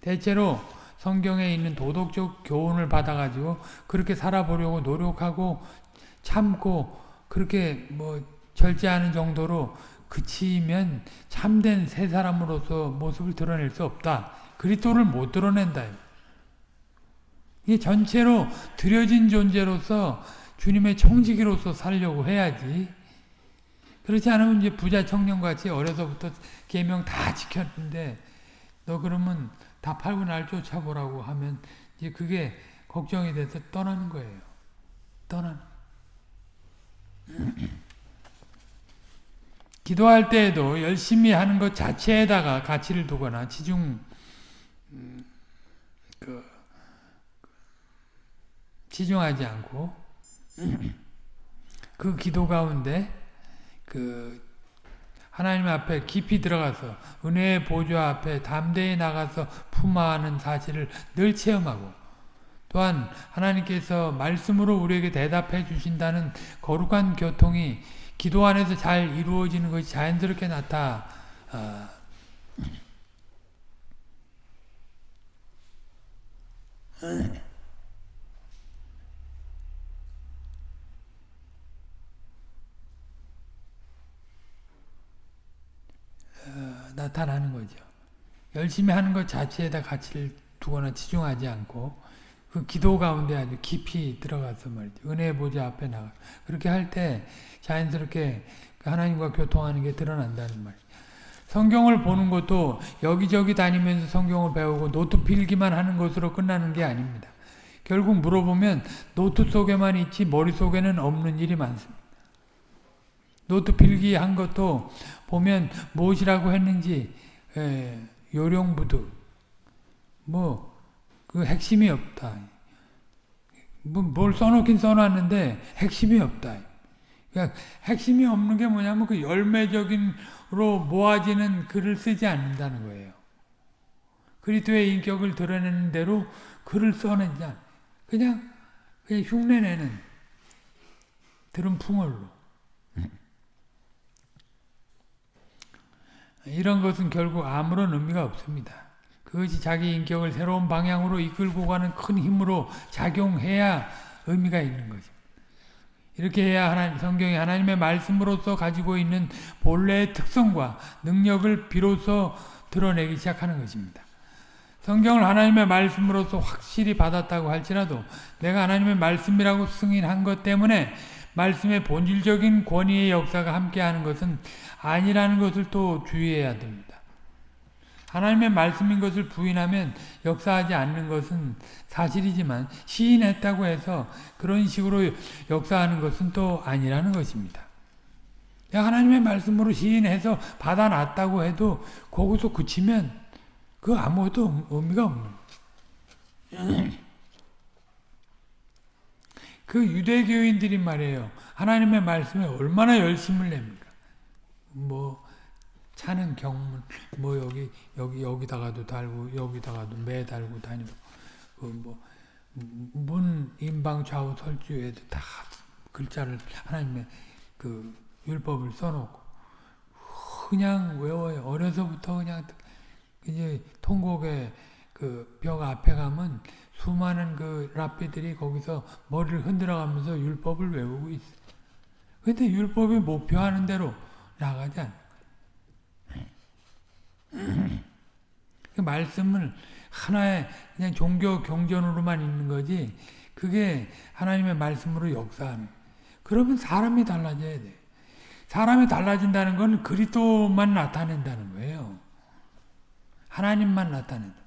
대체로 성경에 있는 도덕적 교훈을 받아가지고 그렇게 살아보려고 노력하고 참고 그렇게 뭐 절제하는 정도로 그치면 참된 새 사람으로서 모습을 드러낼 수 없다. 그리스도를 못 드러낸다. 이게 전체로 들여진 존재로서 주님의 청지기로서 살려고 해야지. 그렇지 않으면 이제 부자 청년같이 어려서부터 계명 다 지켰는데 너 그러면 다 팔고 날 쫓아보라고 하면 이제 그게 걱정이 돼서 떠나는 거예요. 떠나는. 기도할 때에도 열심히 하는 것 자체에다가 가치를 두거나 지중 음, 그, 치중하지 않고 그 기도 가운데 그 하나님 앞에 깊이 들어가서 은혜의 보좌 앞에 담대히 나가서 품어하는 사실을 늘 체험하고 또한 하나님께서 말씀으로 우리에게 대답해 주신다는 거룩한 교통이 기도 안에서 잘 이루어지는 것이 자연스럽게 나타 어, 어, 나타나는 거죠. 열심히 하는 것 자체에다 가치를 두거나 치중하지 않고 그 기도 가운데 아주 깊이 들어가서 말이죠. 은혜 보좌 앞에 나가. 그렇게 할 때 자연스럽게 그 하나님과 교통하는 게 드러난다는 말이에요. 성경을 보는 것도 여기저기 다니면서 성경을 배우고 노트 필기만 하는 것으로 끝나는 게 아닙니다. 결국 물어보면 노트 속에만 있지 머릿속에는 없는 일이 많습니다. 노트 필기한 것도 보면 무엇이라고 했는지 에, 요령부득 뭐 그 핵심이 없다. 뭐, 뭘 써놓긴 써놨는데 핵심이 없다. 그러니까 핵심이 없는 게 뭐냐면 그 열매적인로 모아지는 글을 쓰지 않는다는 거예요. 그리스도의 인격을 드러내는 대로 글을 않 그냥 그냥 흉내내는 들은 풍월로 이런 것은 결국 아무런 의미가 없습니다. 그것이 자기 인격을 새로운 방향으로 이끌고 가는 큰 힘으로 작용해야 의미가 있는 거죠. 이렇게 해야 하나님, 성경이 하나님의 말씀으로서 가지고 있는 본래의 특성과 능력을 비로소 드러내기 시작하는 것입니다. 성경을 하나님의 말씀으로서 확실히 받았다고 할지라도 내가 하나님의 말씀이라고 승인한 것 때문에 말씀의 본질적인 권위의 역사가 함께하는 것은 아니라는 것을 또 주의해야 됩니다. 하나님의 말씀인 것을 부인하면 역사하지 않는 것은 사실이지만 시인했다고 해서 그런 식으로 역사하는 것은 또 아니라는 것입니다. 하나님의 말씀으로 시인해서 받아놨다고 해도 거기서 그치면 그 아무것도 의미가 없는 그 유대교인들이 말이에요. 하나님의 말씀에 얼마나 열심을 냅니까? 뭐 차는 경문 뭐 여기 여기 여기다가도 달고 여기다가도 매 달고 다니고 그 뭐문 인방 좌우 설주에도 다 글자를 하나님의 그 율법을 써놓고 그냥 외워요. 어려서부터 그냥 이제 통곡의 그 벽 앞에 가면 수많은 그 랍비들이 거기서 머리를 흔들어가면서 율법을 외우고 있어. 근데 율법이 목표하는 대로 나가지 않아. 그 말씀을 하나의 그냥 종교 경전으로만 있는 거지 그게 하나님의 말씀으로 역사하는 그러면 사람이 달라져야 돼. 사람이 달라진다는 건 그리스도만 나타낸다는 거예요. 하나님만 나타낸다.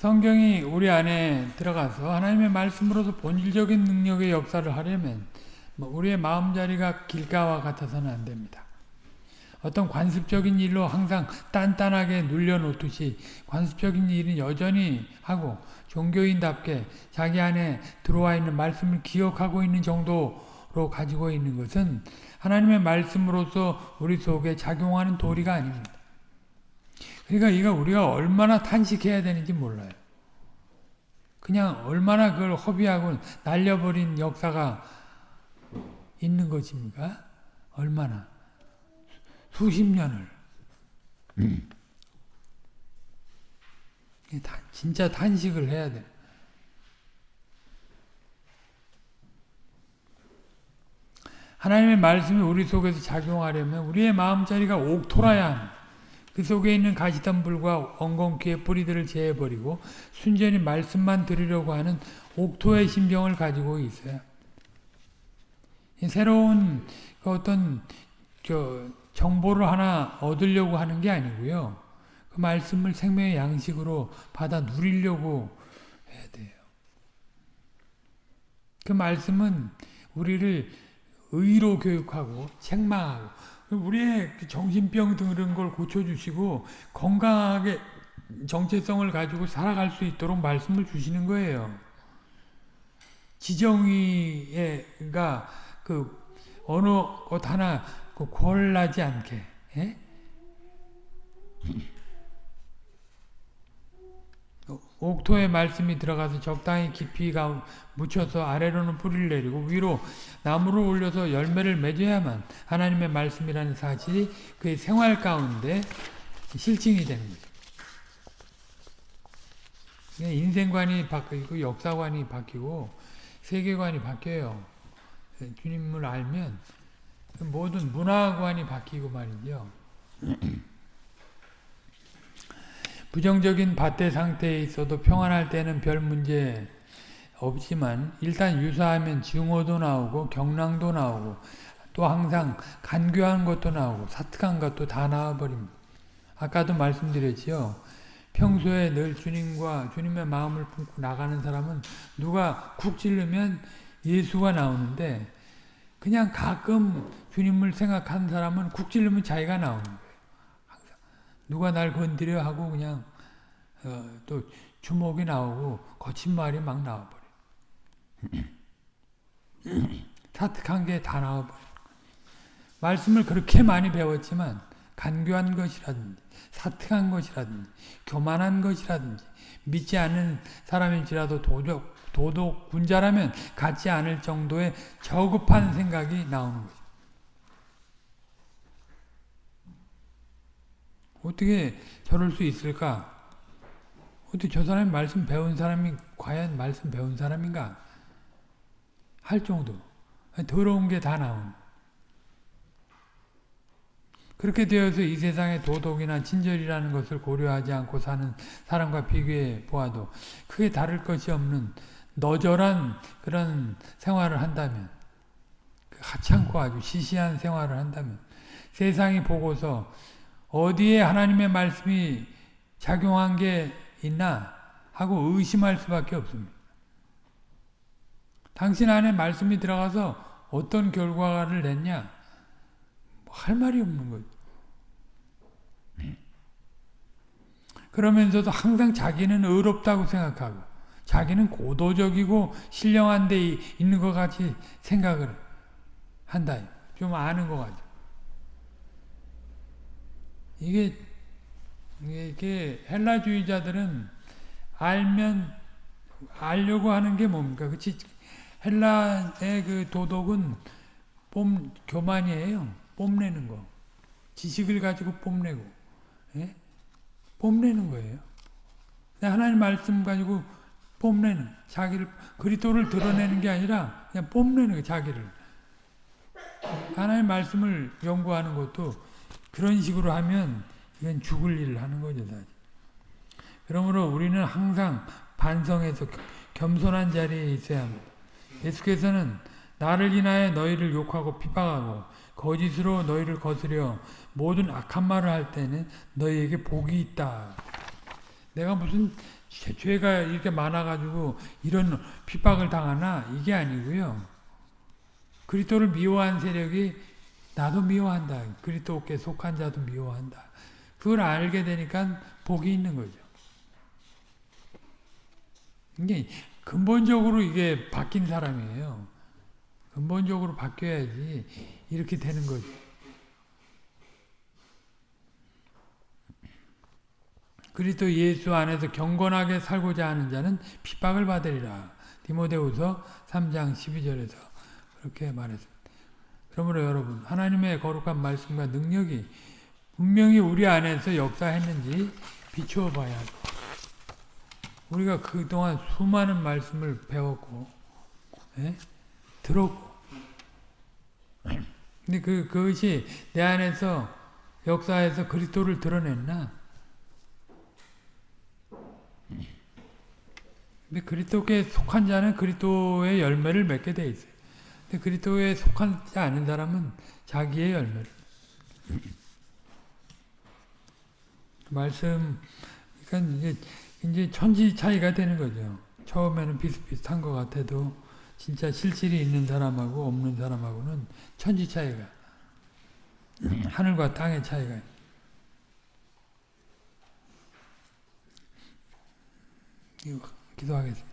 성경이 우리 안에 들어가서 하나님의 말씀으로서 본질적인 능력의 역사를 하려면 뭐 우리의 마음자리가 길가와 같아서는 안 됩니다. 어떤 관습적인 일로 항상 단단하게 눌려놓듯이 관습적인 일은 여전히 하고 종교인답게 자기 안에 들어와 있는 말씀을 기억하고 있는 정도로 가지고 있는 것은 하나님의 말씀으로서 우리 속에 작용하는 도리가 아닙니다. 그러니까 이거 우리가 얼마나 탄식해야 되는지 몰라요. 그냥 얼마나 그걸 허비하고 날려버린 역사가 있는 것입니까? 얼마나? 수십 년을. 음. 진짜 탄식을 해야 돼. 하나님의 말씀이 우리 속에서 작용하려면 우리의 마음자리가 옥토라야 합니다. 그 속에 있는 가시덤불과 엉겅퀴의 뿌리들을 제해버리고 순전히 말씀만 들으려고 하는 옥토의 신병을 가지고 있어요. 새로운 그 어떤 저 정보를 하나 얻으려고 하는 게 아니고요. 그 말씀을 생명의 양식으로 받아 누리려고 해야 돼요. 그 말씀은 우리를 의로 교육하고 책망하고 우리의 그 정신병 등 이런 걸 고쳐주시고 건강하게 정체성을 가지고 살아갈 수 있도록 말씀을 주시는 거예요. 지정의가 그 어느 것 하나 그 궐나지 않게 예? 옥토의 말씀이 들어가서 적당히 깊이가 묻혀서 아래로는 뿌리를 내리고 위로 나무를 올려서 열매를 맺어야만 하나님의 말씀이라는 사실이 그의 생활 가운데 실증이 되는 거죠. 인생관이 바뀌고 역사관이 바뀌고 세계관이 바뀌어요. 주님을 알면 모든 문화관이 바뀌고 말이죠. 부정적인 밭대 상태에 있어도 평안할 때는 별 문제 없지만 일단 유사하면 증오도 나오고 경랑도 나오고 또 항상 간교한 것도 나오고 사특한 것도 다 나와버립니다. 아까도 말씀드렸지요. 평소에 늘 주님과 주님의 마음을 품고 나가는 사람은 누가 쿡 찌르면 예수가 나오는데 그냥 가끔 주님을 생각하는 사람은 쿡 찌르면 자기가 나오는 거예요. 누가 날 건드려 하고 그냥 어, 또 주먹이 나오고 거친 말이 막 나와버려. 사특한 게 다 나와버려. 말씀을 그렇게 많이 배웠지만 간교한 것이라든지 사특한 것이라든지 교만한 것이라든지 믿지 않는 사람일지라도 도덕, 도덕 군자라면 갖지 않을 정도의 저급한 생각이 나오는 거죠. 어떻게 저럴 수 있을까? 어떻게 저 사람이 말씀 배운 사람이 과연 말씀 배운 사람인가? 할 정도. 더러운 게 다 나오는 그렇게 되어서 이 세상의 도덕이나 친절이라는 것을 고려하지 않고 사는 사람과 비교해 보아도 크게 다를 것이 없는 너절한 그런 생활을 한다면 그 하찮고 아주 시시한 생활을 한다면 세상이 보고서 어디에 하나님의 말씀이 작용한 게 있나 하고 의심할 수밖에 없습니다. 당신 안에 말씀이 들어가서 어떤 결과를 냈냐? 할 말이 없는 거죠. 그러면서도 항상 자기는 의롭다고 생각하고 자기는 고도적이고 신령한 데 있는 것 같이 생각을 한다. 좀 아는 것 같아. 이게, 이게 헬라주의자들은 알면 알려고 하는 게 뭡니까? 그치? 헬라의 그 도덕은 뽐, 교만이에요. 뽐내는 거. 지식을 가지고 뽐내고, 예? 뽐내는 거예요. 하나님 말씀 가지고 뽐내는, 자기를, 그리스도를 드러내는 게 아니라 그냥 뽐내는 거예요, 자기를. 하나님 말씀을 연구하는 것도 그런 식으로 하면 이건 죽을 일을 하는 거죠, 사실. 그러므로 우리는 항상 반성해서 겸손한 자리에 있어야 합니다. 예수께서는 나를 인하여 너희를 욕하고 핍박하고 거짓으로 너희를 거스려 모든 악한 말을 할 때는 너희에게 복이 있다. 내가 무슨 죄가 이렇게 많아가지고 이런 핍박을 당하나 이게 아니고요. 그리스도를 미워한 세력이 나도 미워한다. 그리스도께 속한 자도 미워한다. 그걸 알게 되니까 복이 있는 거죠. 이게 근본적으로 이게 바뀐 사람이에요. 근본적으로 바뀌어야지 이렇게 되는 거죠. 그리스도 예수 안에서 경건하게 살고자 하는 자는 핍박을 받으리라. 디모데후서 3장 12절에서 그렇게 말했습니다. 그러므로 여러분 하나님의 거룩한 말씀과 능력이 분명히 우리 안에서 역사했는지 비추어 봐야 돼. 우리가 그동안 수많은 말씀을 배웠고 예? 들었고 근데 그, 그것이 내 안에서 역사에서 그리스도를 드러냈나? 근데 그리스도께 속한 자는 그리스도의 열매를 맺게 돼 있어요. 그리스도에 속하지 않은 사람은 자기의 열매를. 말씀, 그러니까 이제, 이제 천지 차이가 되는 거죠. 처음에는 비슷비슷한 것 같아도 진짜 실질이 있는 사람하고 없는 사람하고는 천지 차이가 하늘과 땅의 차이가 기도하겠습니다.